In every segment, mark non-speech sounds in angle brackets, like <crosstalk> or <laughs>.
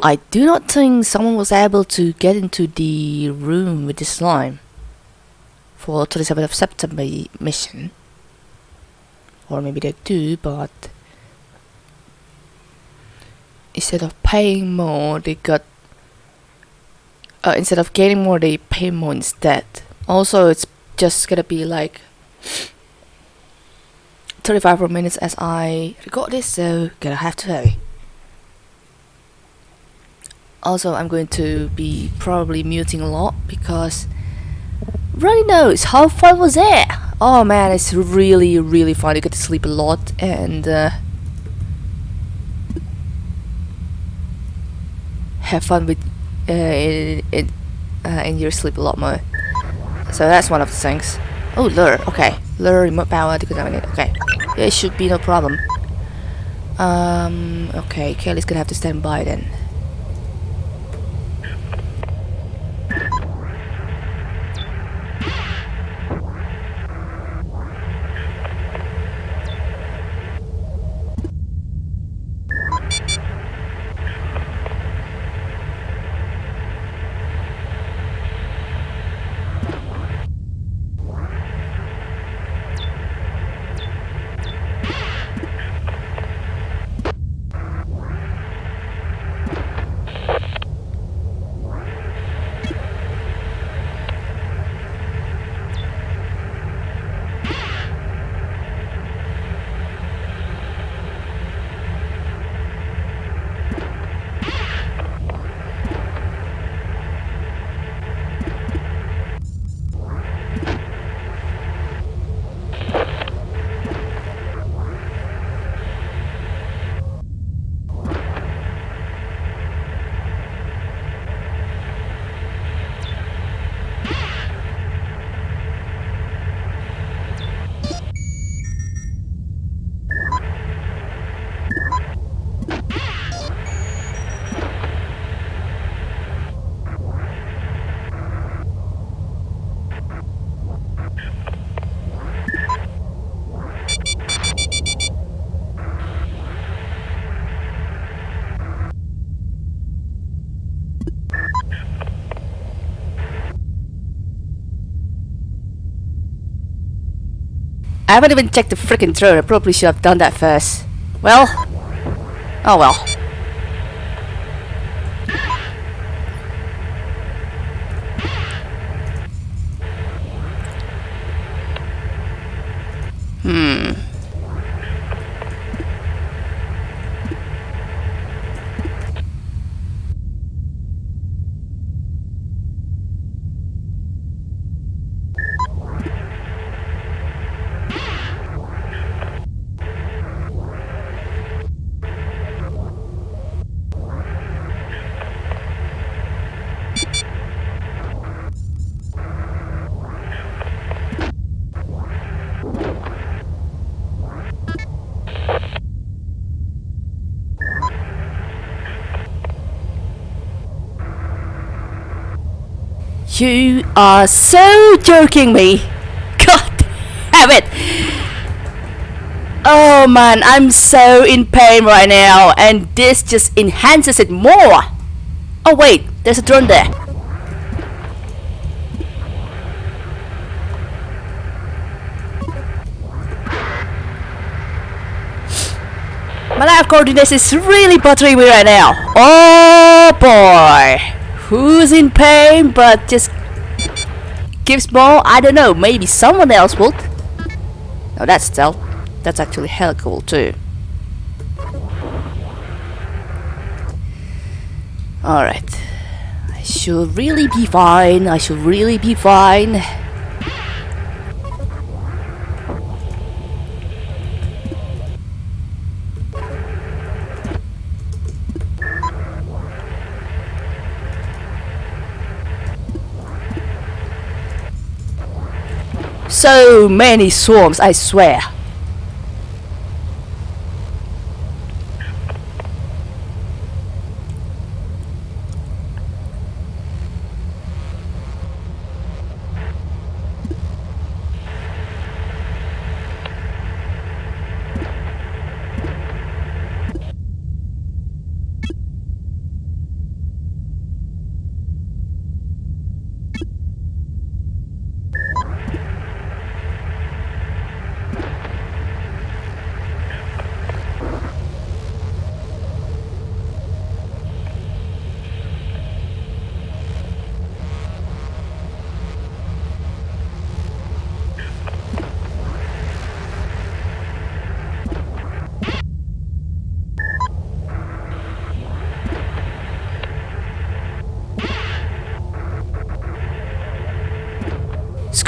I do not think someone was able to get into the room with the slime for 27th of September mission. Or maybe they do, but instead of paying more, they got uh, instead of getting more, they pay more instead. Also, it's just gonna be like 35 more minutes as I record this, so gonna have to hurry. Also, I'm going to be probably muting a lot because really knows how fun was that? Oh man, it's really really fun. You get to sleep a lot and uh, have fun with uh, in, in, uh, in your sleep a lot more. So that's one of the things. Oh, lure. Okay, lure remote power decontaminate. Okay, it should be no problem. Um. Okay, Kelly's gonna have to stand by then. I haven't even checked the freaking drone. I probably should have done that first. Well, oh well. You are so joking me. <laughs> God damn it. Oh man, I'm so in pain right now and this just enhances it more. Oh wait, there's a drone there. My life coordinates is really bothering me right now. Oh boy who's in pain but just gives more? I don't know, maybe someone else would. No, that's stealth. That's actually hell cool too. Alright. I should really be fine. I should really be fine. So many swarms, I swear.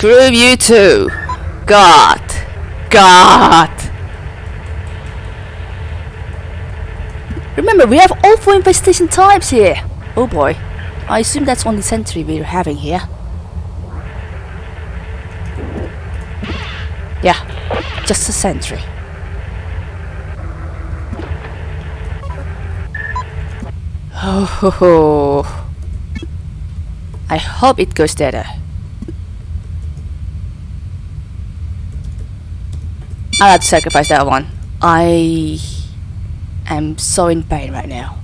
Screw you too. God. God. Remember, we have all four infestation types here. Oh boy. I assume that's only sentry we're having here. Yeah, just a sentry. Oh, ho, ho. I hope it goes better. I'll have to sacrifice that one. I am so in pain right now.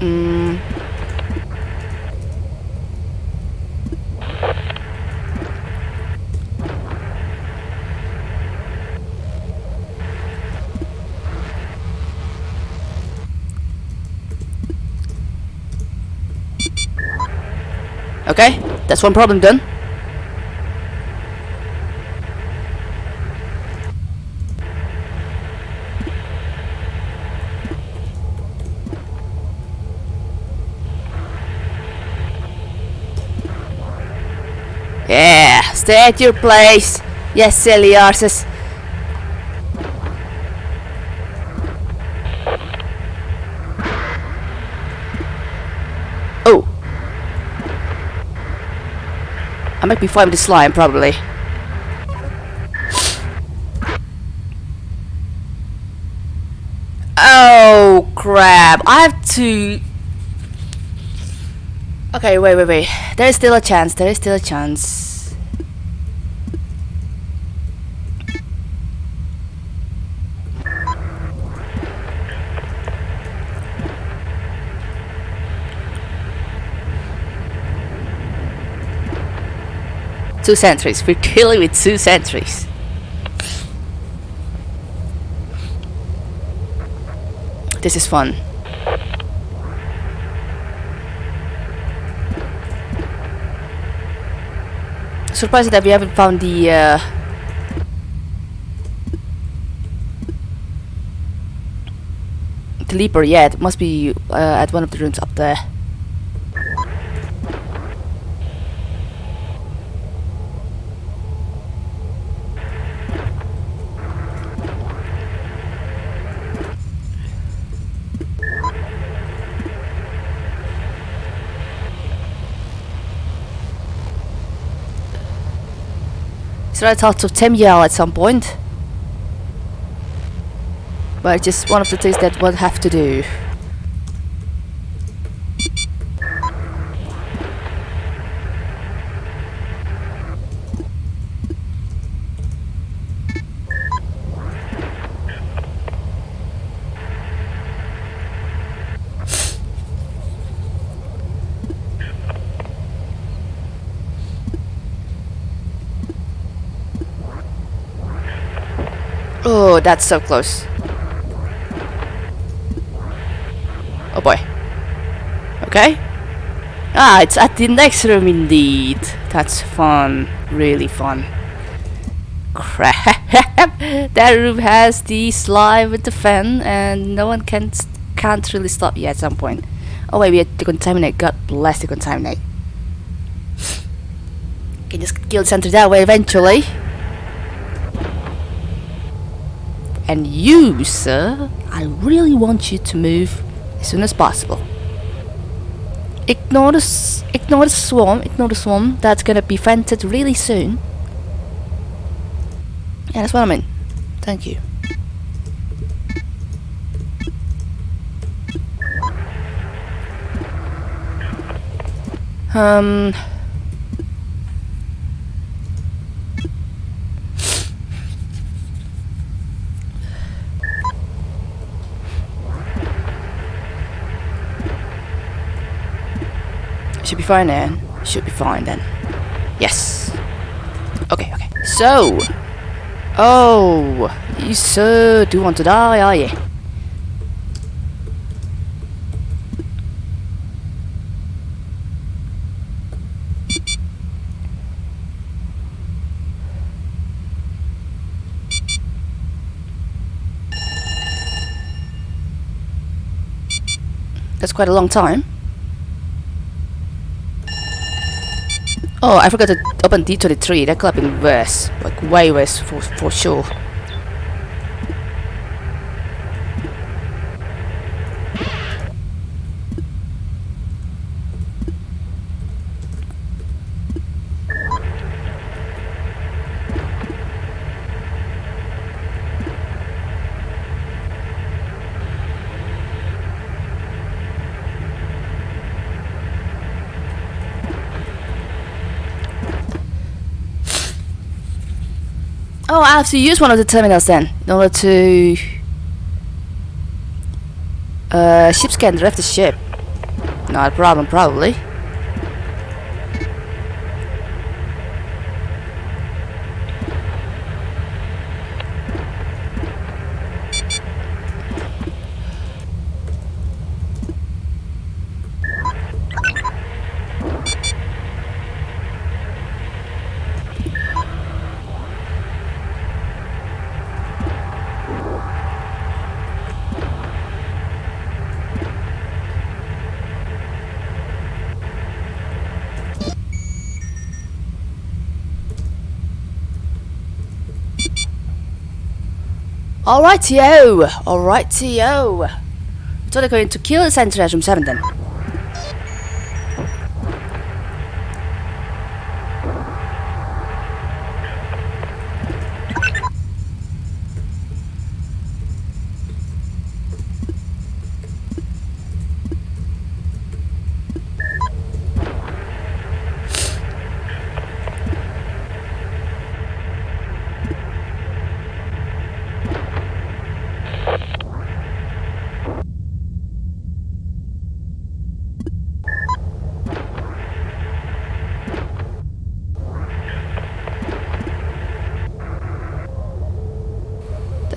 Mm. Okay, that's one problem done. Yeah, stay at your place. Yes, silly arses. Oh. I might be fighting the slime, probably. Oh, crap. I have to... Okay, wait, wait, wait. There is still a chance. There is still a chance. Two sentries. We're killing with two sentries. This is fun. Surprised that we haven't found the uh, the leaper yet. Must be uh, at one of the rooms up there. I thought of Temyal at some point. But it's just one of the things that we'll have to do. Oh, that's so close. Oh boy. Okay. Ah, it's at the next room indeed. That's fun. Really fun. Crap. <laughs> that room has the slime with the fan and no one can can't really stop you at some point. Oh wait, we had to contaminate. God bless the contaminate. Can just kill the center that way eventually. And you, sir, I really want you to move as soon as possible. Ignore the, ignore the swarm, ignore the swarm, that's gonna be vented really soon. Yeah, that's what I mean. Thank you. Um... Should be fine then. Should be fine then. Yes. Okay, okay. So. Oh. You sir do want to die, are you? That's quite a long time. Oh, I forgot to open D23. That could have been worse. Like, way worse for, for sure. Oh, I have to use one of the terminals then, in order to uh, ship scan the the ship. Not a problem, probably. Alrighty-o! Alrighty-o! So they're going to kill the Sentinels from 7 then.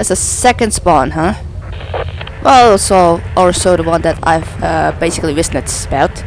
That's a second spawn, huh? Well, also, also the one that I've uh, basically witnessed about.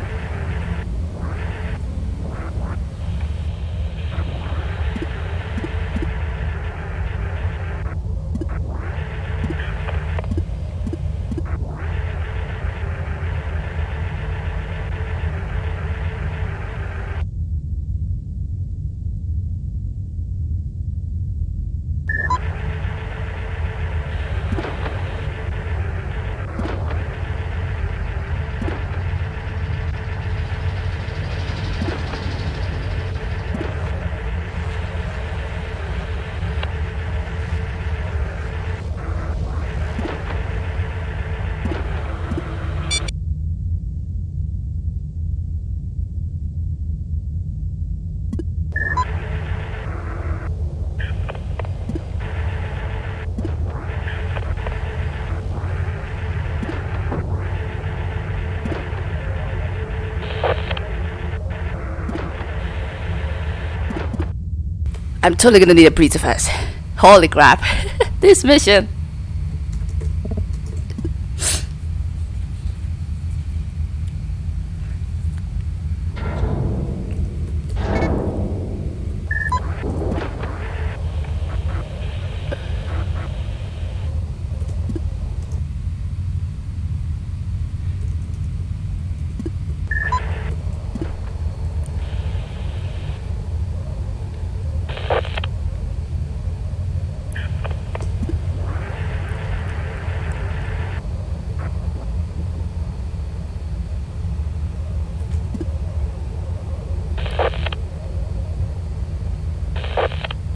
I'm totally gonna need a breather first. Holy crap. <laughs> this mission.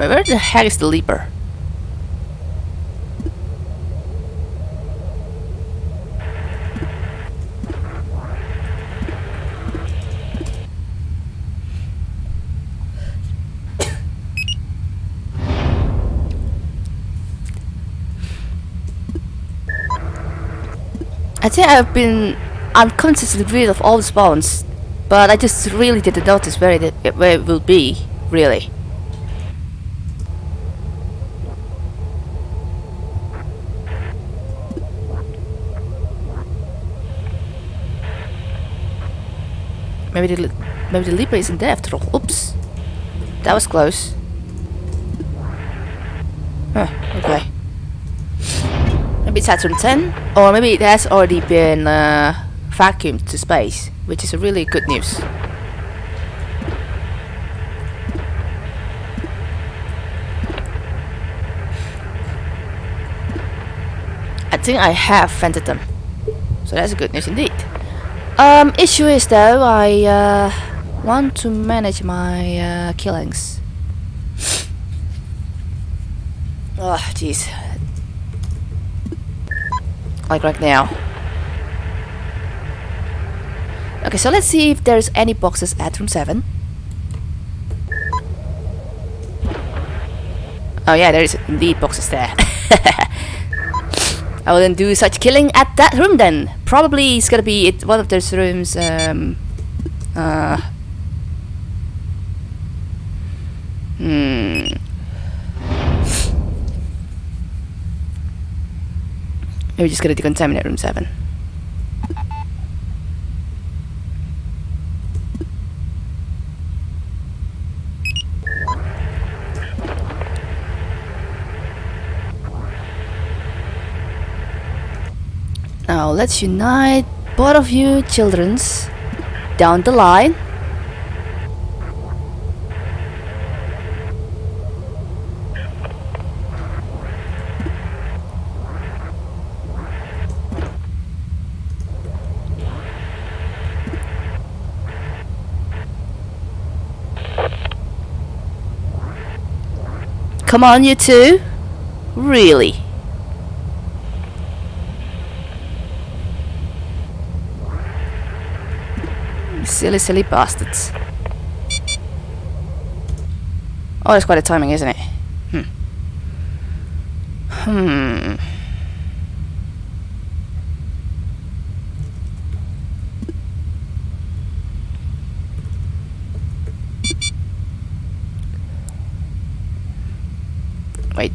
Where the heck is the leaper? I think I've been unconsciously rid of all the spawns, but I just really didn't notice where it, where it will be, really. Maybe the maybe the leaper isn't there after all. Oops, that was close. Huh, okay. Maybe it's Saturn 10, or maybe it has already been uh, vacuumed to space, which is a really good news. I think I have vented them. So that's a good news indeed. Um, issue is though, I uh, want to manage my uh, killings. <sighs> Oh, jeez. Like right now. Okay, so let's see if there's any boxes at room 7. Oh yeah, there is indeed boxes there. <laughs> I will then do such killing at that room then. Probably it's gonna be one of those rooms um uh Hmm Maybe just gonna decontaminate room seven. Now let's unite both of you children's down the line. Come on, you two. Really? Silly, silly bastards. Oh, that's quite a timing, isn't it? Hmm. Hmm. Wait.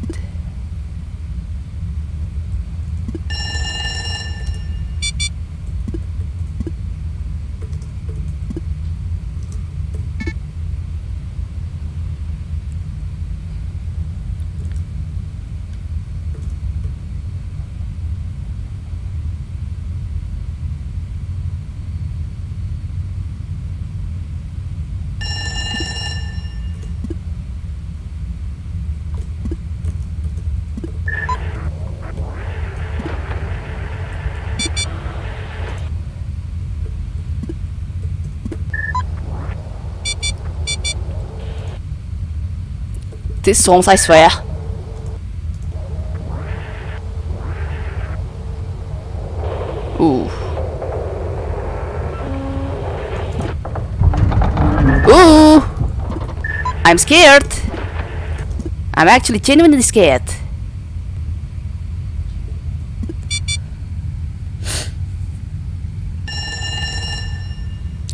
This songs, I swear. Ooh. Ooh! I'm scared. I'm actually genuinely scared.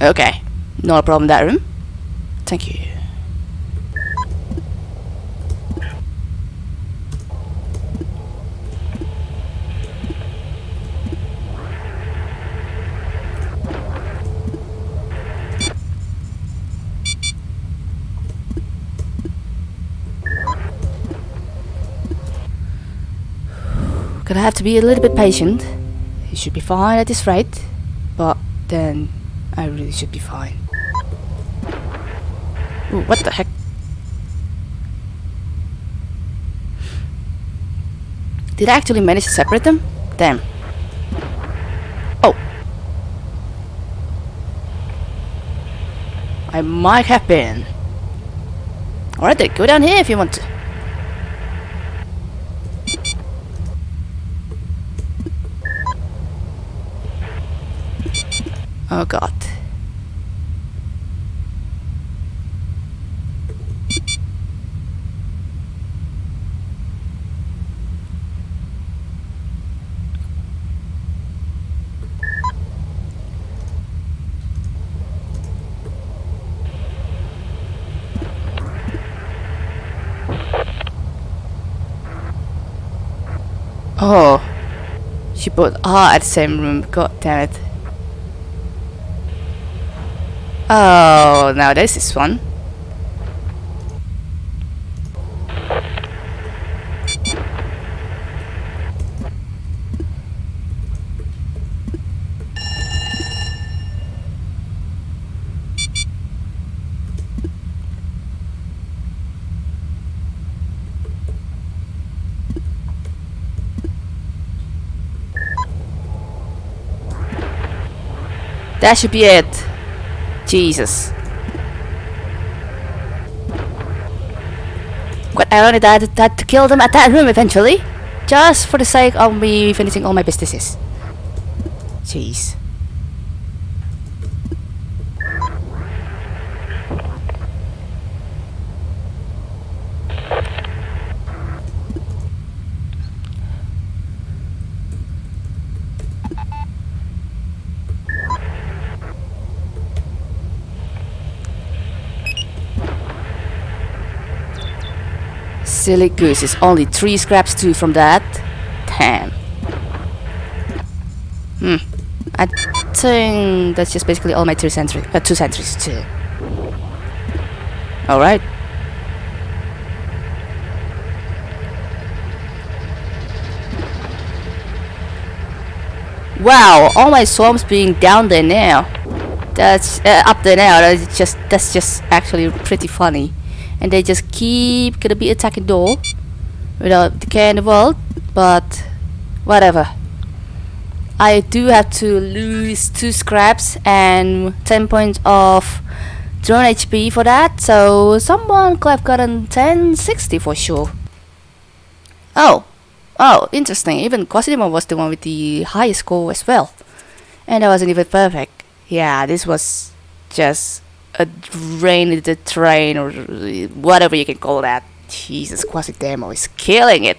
Okay. Not a problem that room. Thank you. Gonna have to be a little bit patient. He should be fine at this rate, but then I really should be fine. Ooh, what the heck? Did I actually manage to separate them? Damn. Oh. I might have been. Alright then, go down here if you want to. Oh god. Oh. She both are at the same room. God damn it. Oh, now this is fun. That should be it. Jesus. Quite ironic that I had to kill them at that room eventually. Just for the sake of me finishing all my businesses. Jeez. Silly goose, it's only three scraps too from that. Damn. Hmm. I think that's just basically all my three sentries, uh, two sentries too. Alright. Wow, all my swarms being down there now. That's uh, up there now. That's just that's just actually pretty funny and they just keep gonna be attacking door without the care in the world but whatever. I do have to lose two scraps and 10 points of drone HP for that so someone could have gotten 1060 for sure. Oh oh interesting. Even Quasidemon was the one with the highest score as well. And that wasn't even perfect. Yeah this was just a drain the train or whatever you can call that. Jesus, Quasi Demo is killing it.